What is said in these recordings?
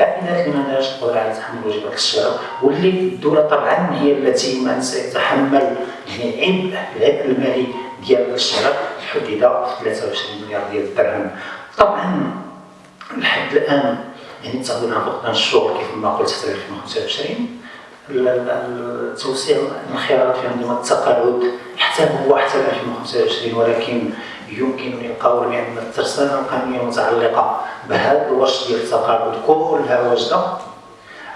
العائلات اللي ما عندهاش القدره على تحمل واجبات الشراء واللي الدولة طبعا هي التي من سيتحمل يعني عبء العبء المالي ديال الشراء حدد 23 مليار ديال الدرهم. طبعا لحد الآن يعني على فقدان الشغل كيف ما قلت حتى 2025 التوسيع الانخراط في انظمه التقاعد حتى هو حتى 2025 ولكن يمكنني القول بأن الترسانة القانونيه المتعلقه بهذا الوش ديال التقاعد كلها واجده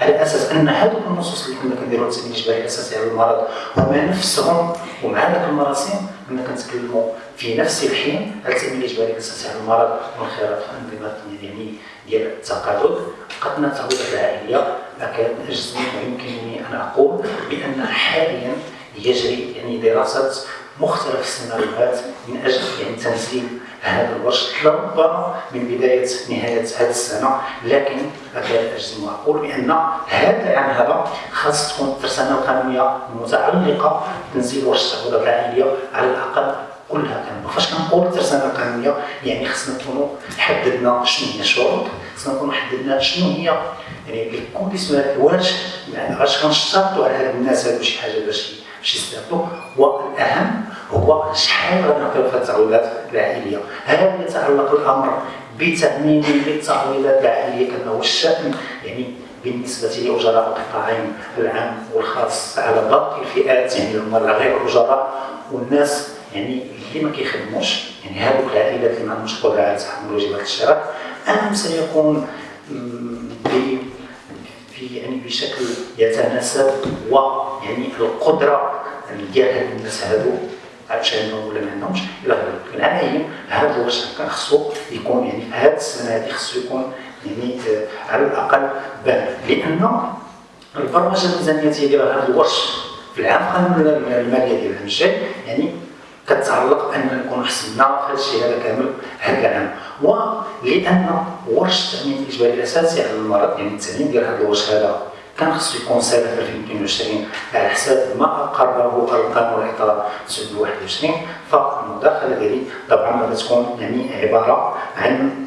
على أساس أن هذوك النصوص اللي كنا كنديروا التامين الإجباري الأساسي على المرض هما نفسهم ومع ذاك المراسيم كنا كنتكلموا في نفس الحين على التامين الإجباري الأساسي على المرض؟ والخيارات في انظمه يعني ديال التقاعد قد التعويضات العائلية اكاد اجزم ويمكنني أن أقول بأن حاليا يجري يعني دراسة مختلف السيناريوهات من أجل يعني تنزيل هذا الورش لربما من بداية نهاية هذه السنة لكن أكاد أجزم وأقول بأن هذا العام هذا خاص تكون الترسانه القانونيه المتعلقه بتنزيل ورش التعويضات العائلية على الأقل كلها كامله فاش كنقول الترسانه القانونيه يعني خصنا نكونوا حددنا شنو هي الشروط خصنا نكونوا حددنا شنو هي يعني سؤال واش يعني واش كنشترطوا على هاد الناس هادو شي حاجة باش باش يستافدوا. والاهم هو شحال غنعطيو في التعويضات العائلية؟ هل يتعلق الأمر بتأمين للتعويضات العائلية كما هو الشأن؟ يعني بالنسبة لأجراء القطاعين العام والخاص على باقي الفئات يعني هما غير الاجراء والناس يعني اللي ما كيخدموش يعني هذوك العائلات اللي ما عندهمش قدرة على تحمل واجبات الشراء ام سيكون في يعني بشكل يتناسب ويعني القدرة ديال هاد الناس هادو عشان ولا ما عندهمش إلى غيره لكن اي هذا واش كان خصو يكون يعني في هذه السنة هذه خصو يكون يعني آه على الأقل بان. لأن البرمجة الميزانية ديال هذا الورش في العام الماليه ديال العام الجاي يعني كتعلق بان نكون حسنا في هذا الشيء هذا كامل هذا العام. ولان ورش التأمين الإجباري الأساسي على المرض يعني التأمين ديال هذا الورش هذا كان خصو سنه 2022 على حساب ما اقره القانون الاطار 921 فالمداخله ديالي طبعا غتكون يعني عبارة عن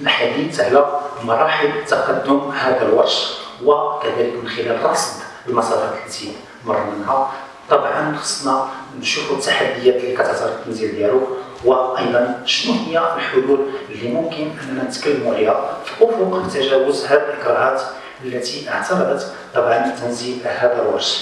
الحديث على مراحل تقدم هذا الورش وكذلك من خلال رصد المسارات التي مر منها. طبعا خصنا نشوفوا التحديات اللي كتعترض التنزيل ديالو وأيضا شنو هي الحلول اللي ممكن أننا نتكلموا عليها في أفق تجاوز هذه الاكراهات التي اعترضت طبعا تنزيل هذا الورش.